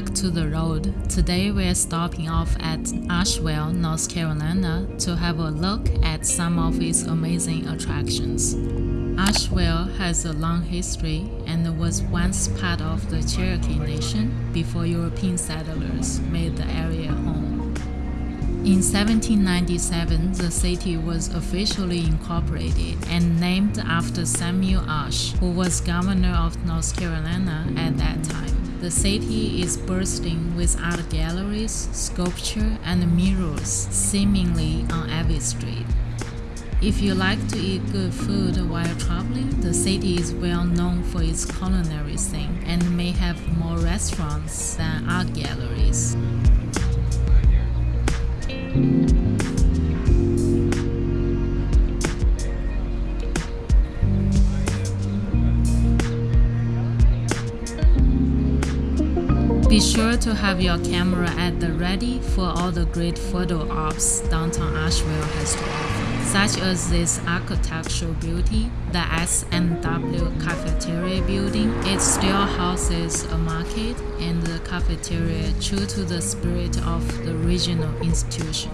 back to the road. Today we're stopping off at Asheville, North Carolina to have a look at some of its amazing attractions. Asheville has a long history and was once part of the Cherokee Nation before European settlers made the area home. In 1797, the city was officially incorporated and named after Samuel Ashe, who was governor of North Carolina at that time. The city is bursting with art galleries, sculpture, and murals seemingly on every street. If you like to eat good food while traveling, the city is well known for its culinary scene and may have more restaurants than art galleries. Be sure to have your camera at the ready for all the great photo ops downtown Asheville has to offer, such as this architectural beauty, the S&W Cafeteria building. It still houses a market and the cafeteria true to the spirit of the regional institution.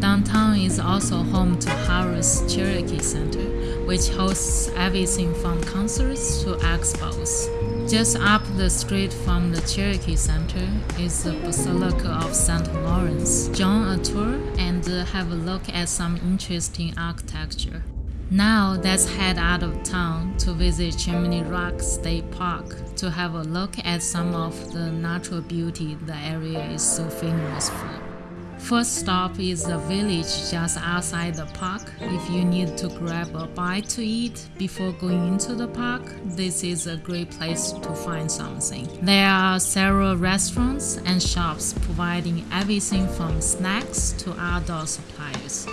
Downtown is also home to Harrah's Cherokee Center, which hosts everything from concerts to expos. Just up the street from the Cherokee Center is the Basilica of St. Lawrence. Join a tour and uh, have a look at some interesting architecture. Now let's head out of town to visit Chimney Rock State Park to have a look at some of the natural beauty the area is so famous for. First stop is the village just outside the park. If you need to grab a bite to eat before going into the park, this is a great place to find something. There are several restaurants and shops providing everything from snacks to outdoor supplies.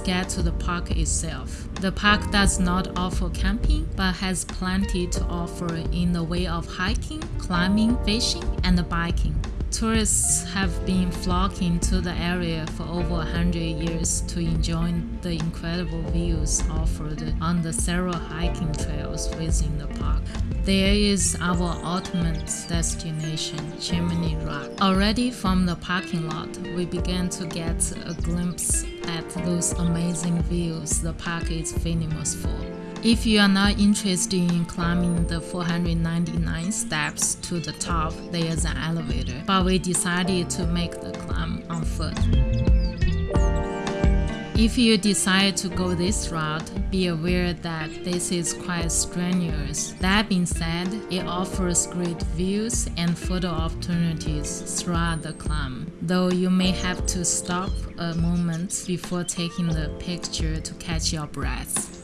Get to the park itself. The park does not offer camping but has plenty to offer in the way of hiking, climbing, fishing, and biking. Tourists have been flocking to the area for over 100 years to enjoy the incredible views offered on the several hiking trails within the park. There is our ultimate destination, Chimney Rock. Already from the parking lot, we began to get a glimpse at those amazing views the park is famous for. If you are not interested in climbing the 499 steps to the top, there is an elevator, but we decided to make the climb on foot. If you decide to go this route, be aware that this is quite strenuous. That being said, it offers great views and photo opportunities throughout the climb, though you may have to stop a moment before taking the picture to catch your breath.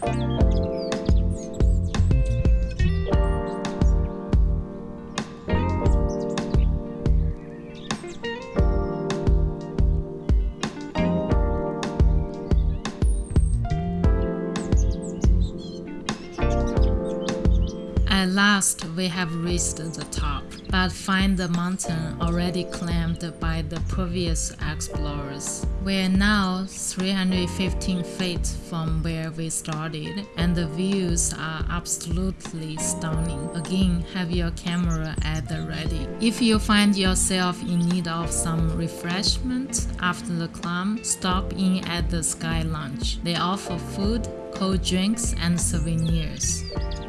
Last, we have reached the top, but find the mountain already climbed by the previous explorers. We are now 315 feet from where we started, and the views are absolutely stunning. Again, have your camera at the ready. If you find yourself in need of some refreshment after the climb, stop in at the Sky Lounge. They offer food, cold drinks, and souvenirs.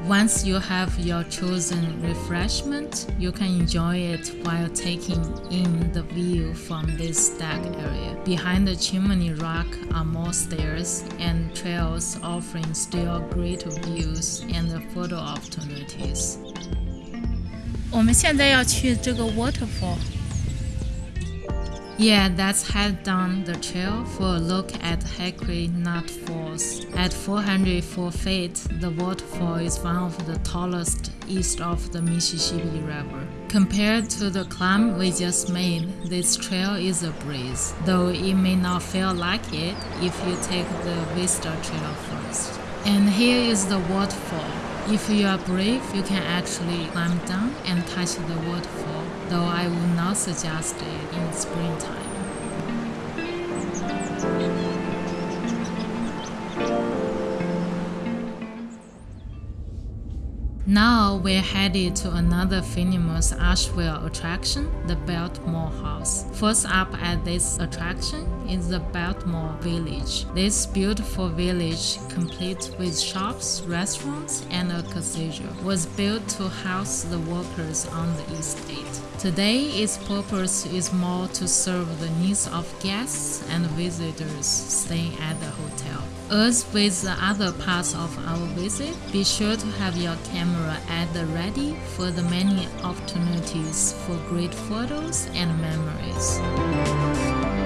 Once you have your chosen refreshment, you can enjoy it while taking in the view from this deck area. Behind the chimney rock are more stairs and trails offering still greater views and photo opportunities. 我们现在要去这个 waterfall。 Yeah, let's head down the trail for a look at Hickory Nut Falls. At 404 feet, the waterfall is one of the tallest east of the Mississippi River. Compared to the climb we just made, this trail is a breeze, though it may not feel like it if you take the Vista Trail first. And here is the waterfall. If you are brave, you can actually climb down and touch the waterfall, though I would not suggest it in springtime. Now we're headed to another famous Asheville attraction, the Biltmore House. First up at this attraction is the Biltmore Village. This beautiful village, complete with shops, restaurants, and a casino, was built to house the workers on the estate. Today, its purpose is more to serve the needs of guests and visitors staying at the hotel. As with the other parts of our visit, be sure to have your camera at the ready for the many opportunities for great photos and memories.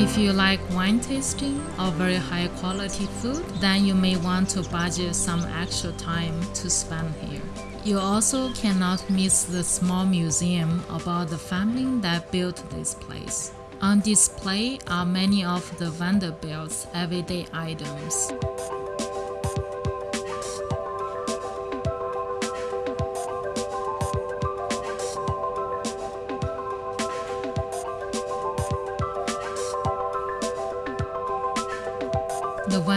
If you like wine tasting or very high quality food, then you may want to budget some extra time to spend here. You also cannot miss the small museum about the family that built this place. On display are many of the Vanderbilt's everyday items.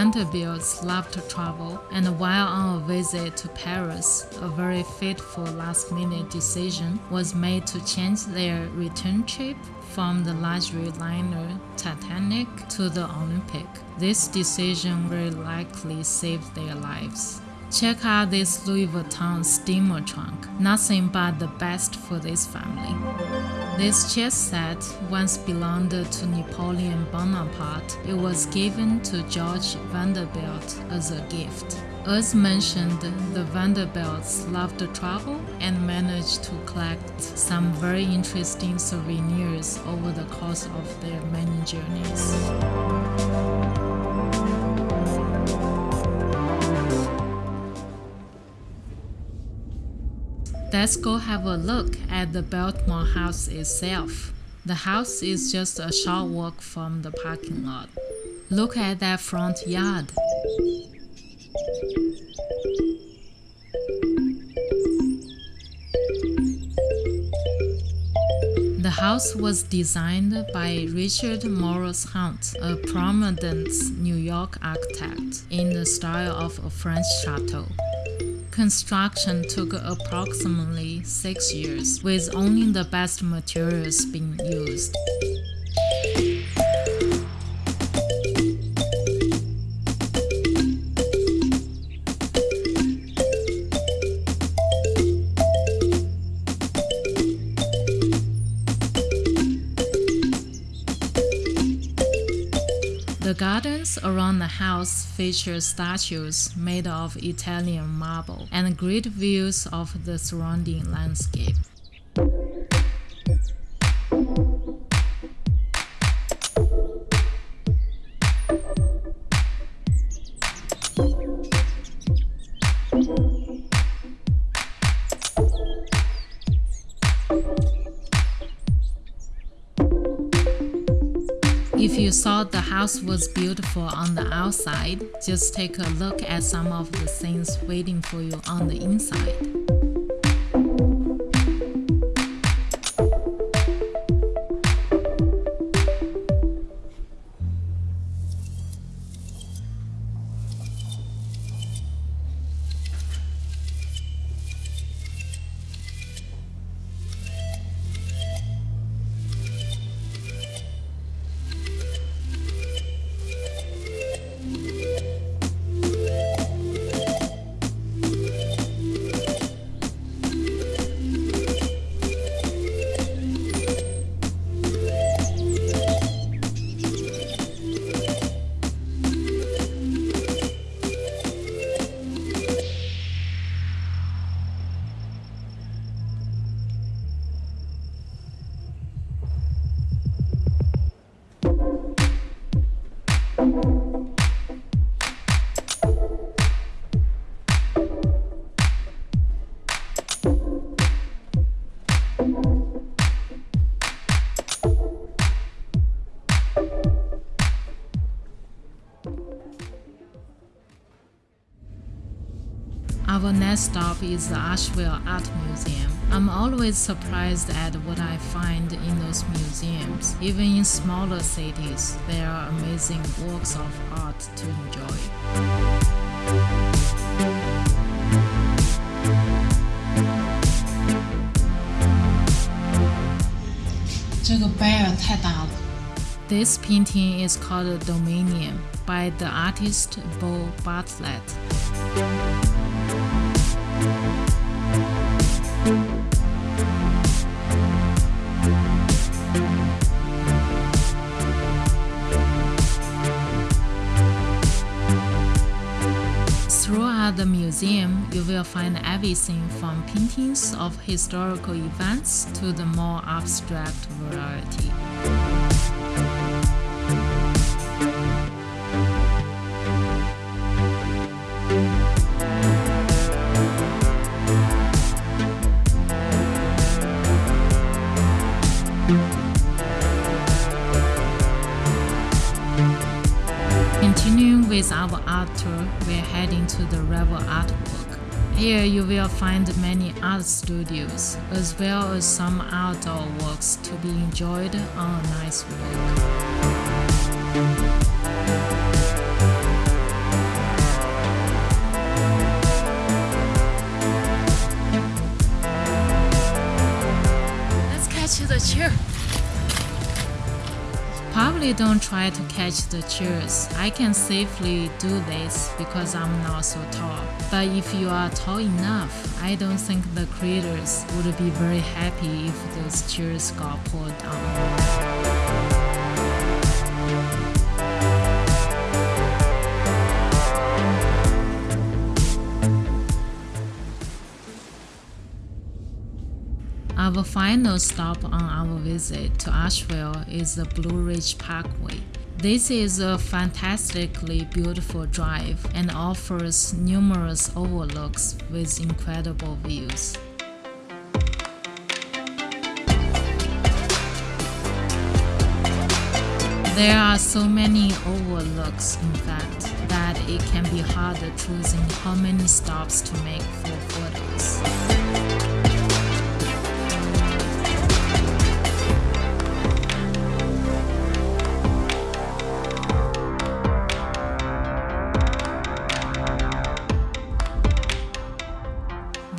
Vanderbilts love to travel, and while on a visit to Paris, a very fateful last minute decision was made to change their return trip from the luxury liner Titanic to the Olympic. This decision very likely saved their lives. Check out this Louis Vuitton steamer trunk. Nothing but the best for this family. This chess set once belonged to Napoleon Bonaparte. It was given to George Vanderbilt as a gift. As mentioned, the Vanderbilts loved to travel and managed to collect some very interesting souvenirs over the course of their many journeys. Let's go have a look at the Biltmore house itself. The house is just a short walk from the parking lot. Look at that front yard. The house was designed by Richard Morris Hunt, a prominent New York architect, in the style of a French chateau. Construction took approximately six years, with only the best materials being used. Around the house feature statues made of Italian marble and great views of the surrounding landscape. If you thought the house was beautiful on the outside, just take a look at some of the things waiting for you on the inside. Our next stop is the Asheville Art Museum. I'm always surprised at what I find in those museums. Even in smaller cities, there are amazing works of art to enjoy. 这个 bear 太大了。 This painting is called Dominion by the artist Bo Bartlett. Throughout the museum, you will find everything from paintings of historical events to the more abstract variety. With our art tour, we're heading to the Revel Artwork. Here you will find many art studios, as well as some outdoor works to be enjoyed on a nice walk. Let's catch the chair. Probably don't try to catch the chairs. I can safely do this because I'm not so tall. But if you are tall enough, I don't think the creators would be very happy if those chairs got pulled down. Our final stop on our visit to Asheville is the Blue Ridge Parkway. This is a fantastically beautiful drive and offers numerous overlooks with incredible views. There are so many overlooks, in fact, that it can be hard choosing how many stops to make for photos.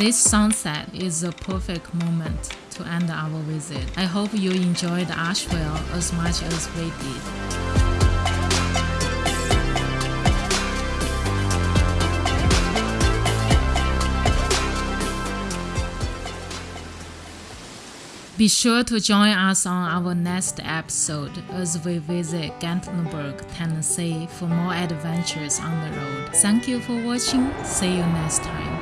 This sunset is a perfect moment to end our visit. I hope you enjoyed Asheville as much as we did. Be sure to join us on our next episode as we visit Gatlinburg, Tennessee for more adventures on the road. Thank you for watching. See you next time.